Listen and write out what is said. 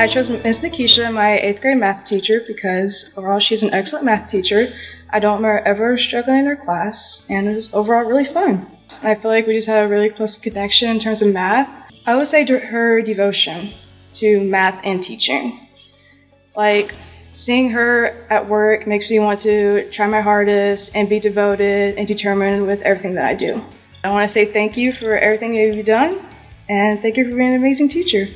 I chose Ms. Nikisha, my eighth grade math teacher, because overall she's an excellent math teacher. I don't remember ever struggling in her class, and it was overall really fun. I feel like we just had a really close connection in terms of math. I would say her devotion to math and teaching. Like, seeing her at work makes me want to try my hardest and be devoted and determined with everything that I do. I want to say thank you for everything you've done, and thank you for being an amazing teacher.